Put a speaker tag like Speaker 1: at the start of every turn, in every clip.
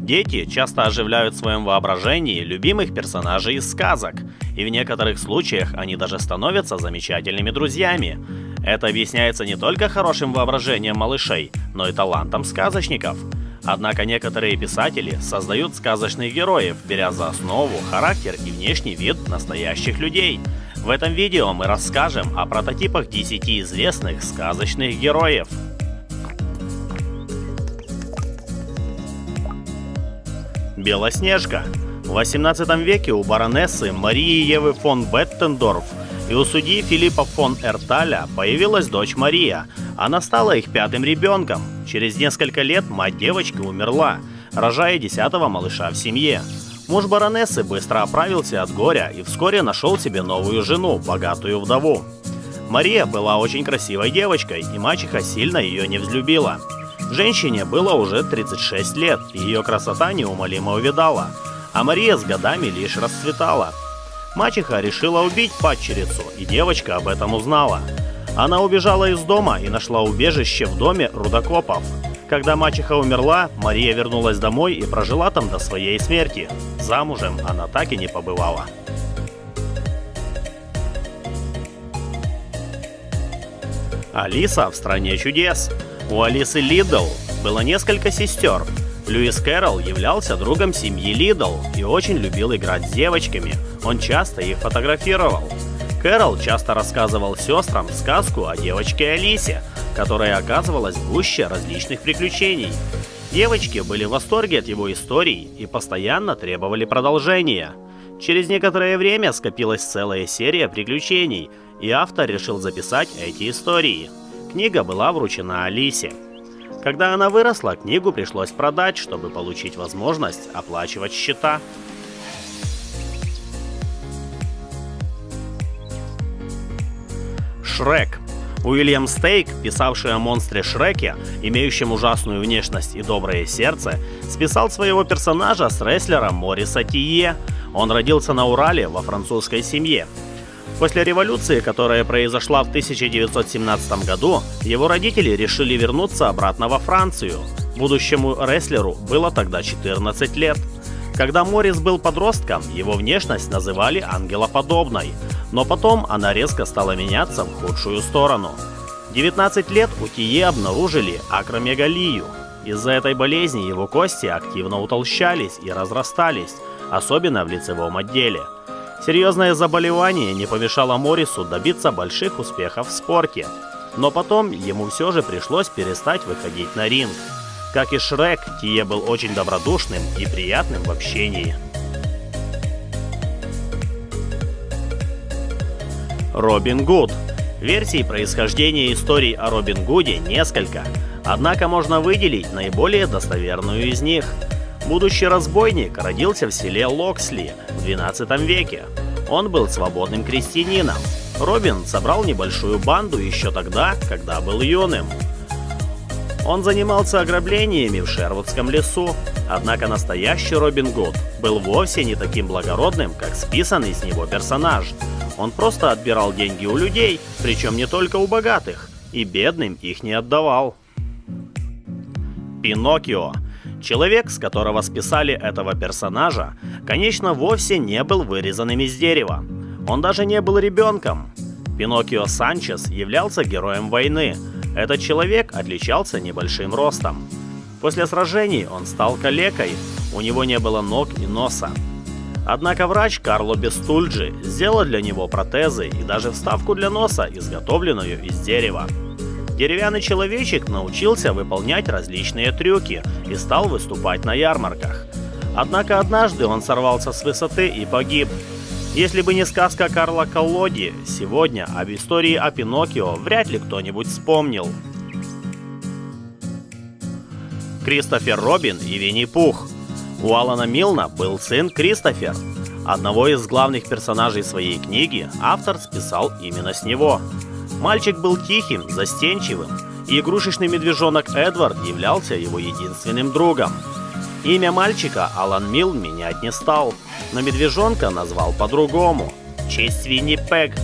Speaker 1: Дети часто оживляют в своем воображении любимых персонажей из сказок, и в некоторых случаях они даже становятся замечательными друзьями. Это объясняется не только хорошим воображением малышей, но и талантом сказочников. Однако некоторые писатели создают сказочных героев, беря за основу характер и внешний вид настоящих людей. В этом видео мы расскажем о прототипах 10 известных сказочных героев. Белоснежка. В 18 веке у баронессы Марии Евы фон Беттендорф и у судьи Филиппа фон Эрталя появилась дочь Мария. Она стала их пятым ребенком. Через несколько лет мать девочки умерла, рожая десятого малыша в семье. Муж баронессы быстро оправился от горя и вскоре нашел себе новую жену, богатую вдову. Мария была очень красивой девочкой, и мачеха сильно ее не взлюбила. Женщине было уже 36 лет, и ее красота неумолимо увидала, а Мария с годами лишь расцветала. Мачеха решила убить падчерицу, и девочка об этом узнала. Она убежала из дома и нашла убежище в доме рудокопов. Когда мачеха умерла, Мария вернулась домой и прожила там до своей смерти. Замужем она так и не побывала. Алиса в стране чудес. У Алисы Лидл было несколько сестер. Льюис Кэрролл являлся другом семьи Лидл и очень любил играть с девочками. Он часто их фотографировал. Кэрол часто рассказывал сестрам сказку о девочке Алисе, которая оказывалась в гуще различных приключений. Девочки были в восторге от его историй и постоянно требовали продолжения. Через некоторое время скопилась целая серия приключений, и автор решил записать эти истории. Книга была вручена Алисе. Когда она выросла, книгу пришлось продать, чтобы получить возможность оплачивать счета. Шрек. Уильям Стейк, писавший о монстре Шреке, имеющем ужасную внешность и доброе сердце, списал своего персонажа с рестлером Мориса Тие. Он родился на Урале во французской семье. После революции, которая произошла в 1917 году, его родители решили вернуться обратно во Францию. Будущему рестлеру было тогда 14 лет. Когда Моррис был подростком, его внешность называли ангелоподобной, но потом она резко стала меняться в худшую сторону. 19 лет у Тие обнаружили акромегалию. Из-за этой болезни его кости активно утолщались и разрастались, особенно в лицевом отделе – Серьезное заболевание не помешало Моррису добиться больших успехов в спорте. Но потом ему все же пришлось перестать выходить на ринг. Как и Шрек, Тие был очень добродушным и приятным в общении. Робин Гуд Версий происхождения историй о Робин Гуде несколько, однако можно выделить наиболее достоверную из них – Будущий разбойник родился в селе Локсли в 12 веке. Он был свободным крестьянином. Робин собрал небольшую банду еще тогда, когда был юным. Он занимался ограблениями в Шервудском лесу, однако настоящий Робин Гуд был вовсе не таким благородным, как списанный с него персонаж. Он просто отбирал деньги у людей, причем не только у богатых, и бедным их не отдавал. Пиноккио Человек, с которого списали этого персонажа, конечно, вовсе не был вырезанным из дерева. Он даже не был ребенком. Пиноккио Санчес являлся героем войны. Этот человек отличался небольшим ростом. После сражений он стал калекой, у него не было ног и носа. Однако врач Карло Бестульджи сделал для него протезы и даже вставку для носа, изготовленную из дерева. Деревянный человечек научился выполнять различные трюки и стал выступать на ярмарках. Однако однажды он сорвался с высоты и погиб. Если бы не сказка Карла Колоди, сегодня об истории о Пиноккио вряд ли кто-нибудь вспомнил. Кристофер Робин и Винни-Пух У Алана Милна был сын Кристофер. Одного из главных персонажей своей книги автор списал именно с него – Мальчик был тихим, застенчивым, и игрушечный медвежонок Эдвард являлся его единственным другом. Имя мальчика Алан Милл менять не стал, но медвежонка назвал по-другому. В честь Винни Пег,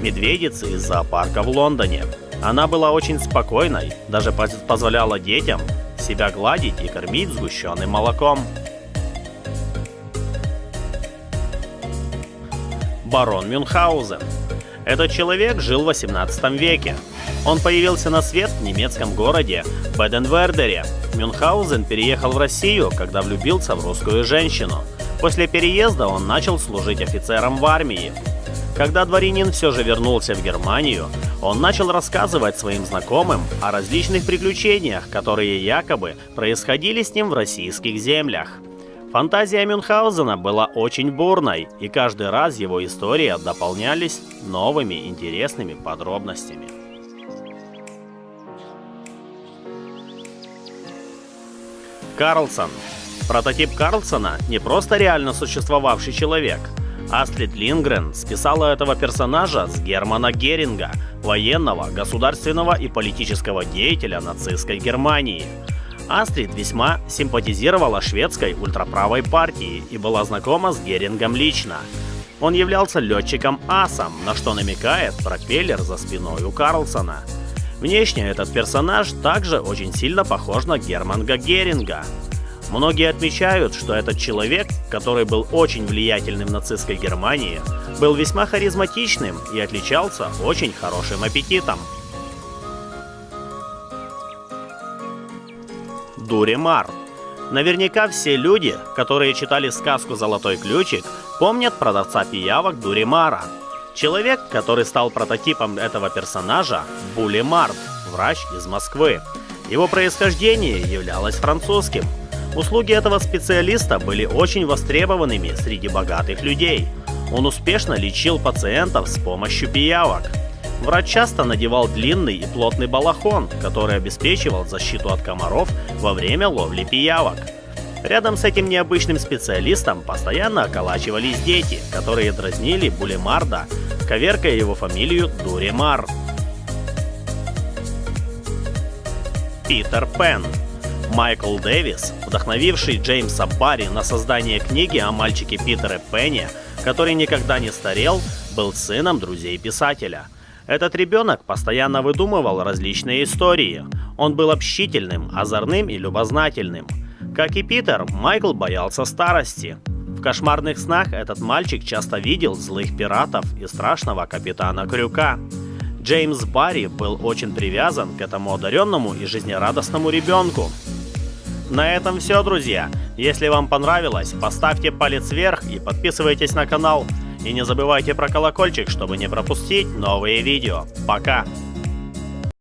Speaker 1: медведицы из зоопарка в Лондоне. Она была очень спокойной, даже позволяла детям себя гладить и кормить сгущенным молоком. Барон Мюнхгаузен. Этот человек жил в 18 веке. Он появился на свет в немецком городе Беденвердере. Мюнхгаузен переехал в Россию, когда влюбился в русскую женщину. После переезда он начал служить офицером в армии. Когда дворянин все же вернулся в Германию, он начал рассказывать своим знакомым о различных приключениях, которые якобы происходили с ним в российских землях. Фантазия Мюнхгаузена была очень бурной, и каждый раз его истории дополнялись новыми интересными подробностями. Карлсон. Прототип Карлсона не просто реально существовавший человек. Астрид Лингрен списала этого персонажа с Германа Геринга, военного, государственного и политического деятеля нацистской Германии – Астрид весьма симпатизировала шведской ультраправой партии и была знакома с Герингом лично. Он являлся летчиком-асом, на что намекает пропеллер за спиной у Карлсона. Внешне этот персонаж также очень сильно похож на Германга Геринга. Многие отмечают, что этот человек, который был очень влиятельным в нацистской Германии, был весьма харизматичным и отличался очень хорошим аппетитом. Дуримар. Наверняка все люди, которые читали сказку «Золотой ключик», помнят продавца пиявок Дуримара. Человек, который стал прототипом этого персонажа, Були Март, врач из Москвы. Его происхождение являлось французским. Услуги этого специалиста были очень востребованными среди богатых людей. Он успешно лечил пациентов с помощью пиявок. Врач часто надевал длинный и плотный балахон, который обеспечивал защиту от комаров во время ловли пиявок. Рядом с этим необычным специалистом постоянно околачивались дети, которые дразнили Булемарда, коверкая его фамилию Дуримар. Питер Пен Майкл Дэвис, вдохновивший Джеймса Барри на создание книги о мальчике Питере Пенне, который никогда не старел, был сыном друзей писателя – этот ребенок постоянно выдумывал различные истории. Он был общительным, озорным и любознательным. Как и Питер, Майкл боялся старости. В кошмарных снах этот мальчик часто видел злых пиратов и страшного капитана Крюка. Джеймс Барри был очень привязан к этому одаренному и жизнерадостному ребенку. На этом все, друзья. Если вам понравилось, поставьте палец вверх и подписывайтесь на канал. И не забывайте про колокольчик, чтобы не пропустить новые видео. Пока!